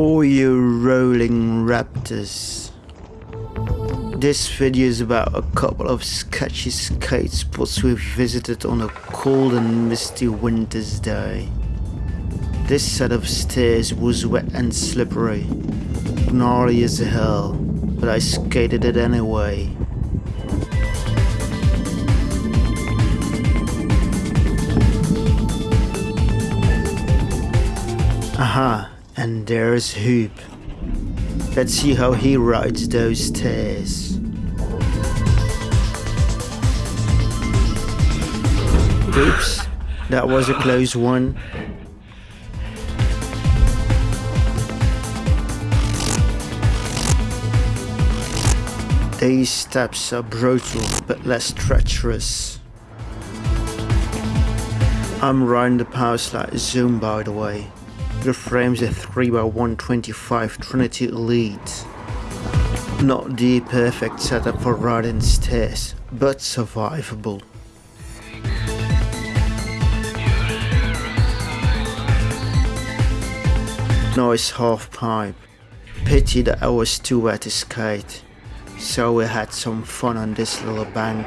All you rolling raptors. This video is about a couple of sketchy skate spots we visited on a cold and misty winter's day. This set of stairs was wet and slippery, gnarly as hell, but I skated it anyway. And there's Hoop. Let's see how he rides those stairs. Oops, that was a close one. These steps are brutal but less treacherous. I'm riding the Powerslide Zoom by the way. The frame's a 3x125 Trinity Elite. Not the perfect setup for riding stairs, but survivable. Nice half pipe. Pity that I was too wet to skate, so we had some fun on this little bank.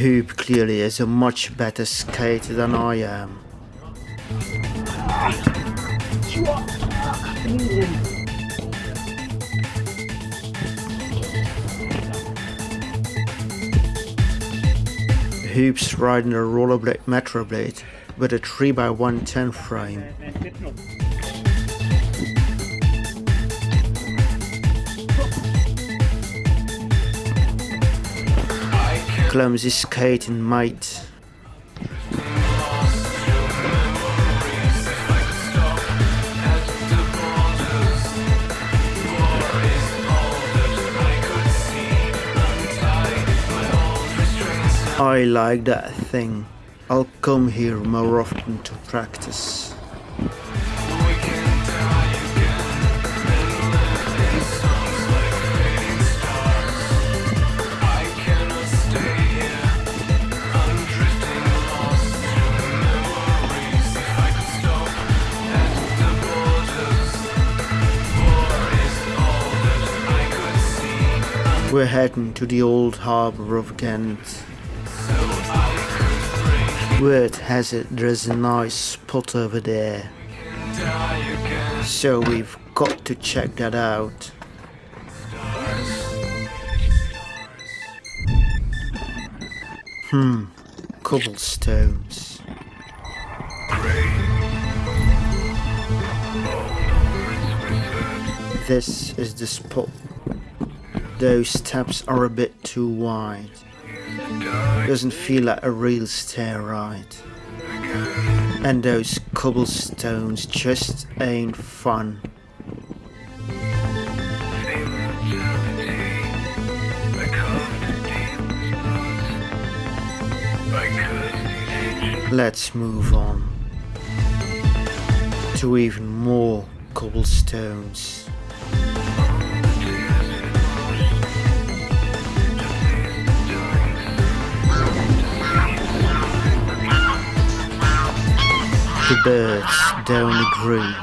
Hoop clearly is a much better skater than I am. Hoop's riding a rollerblade Metroblade with a 3x110 frame. Clumsy skating mate. I like that thing. I'll come here more often to practice. We're heading to the old harbour of Ghent. Word has it there's a nice spot over there. So we've got to check that out. Hmm, cobblestones. This is the spot. Those steps are a bit too wide. Doesn't feel like a real stair ride. And those cobblestones just ain't fun. Let's move on to even more cobblestones. The birds down the green.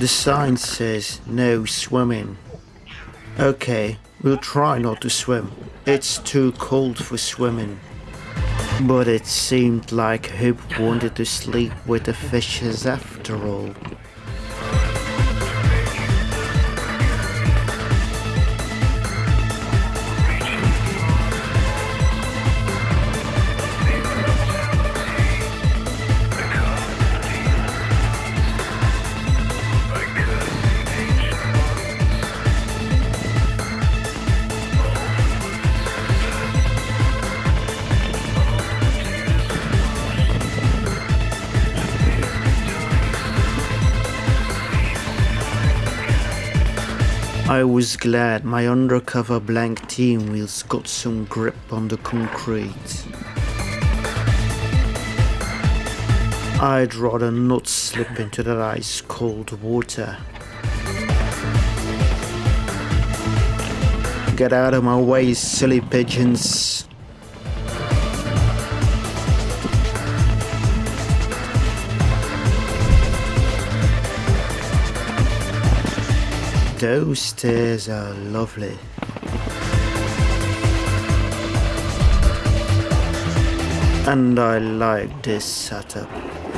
The sign says no swimming. Okay, we'll try not to swim. It's too cold for swimming. But it seemed like Hoop wanted to sleep with the fishes after all. I was glad my undercover blank team wheels got some grip on the concrete. I'd rather not slip into that ice cold water. Get out of my way, silly pigeons. Those stairs are lovely. And I like this setup.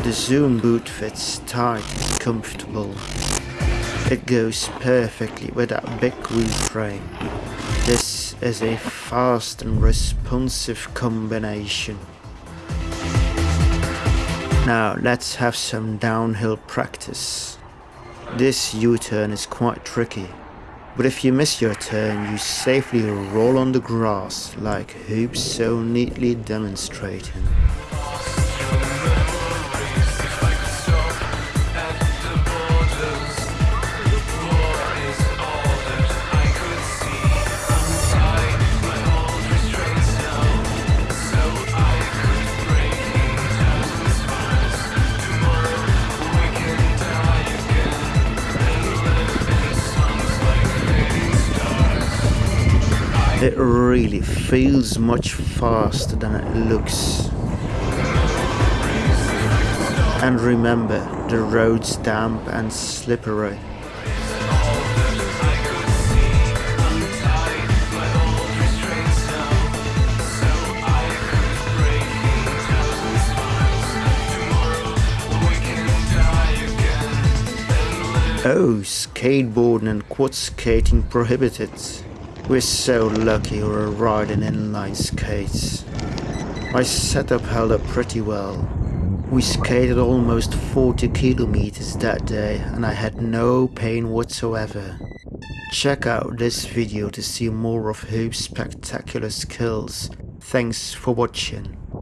The zoom boot fits tight and comfortable. It goes perfectly with that big wheel frame. This is a fast and responsive combination. Now let's have some downhill practice. This U-turn is quite tricky, but if you miss your turn you safely roll on the grass like Hoops so neatly demonstrating. It really feels much faster than it looks. And remember, the road's damp and slippery. Oh, skateboarding and quad skating prohibited. We're so lucky we're riding inline skates. My setup held up pretty well. We skated almost 40 kilometers that day and I had no pain whatsoever. Check out this video to see more of Hoop's spectacular skills. Thanks for watching.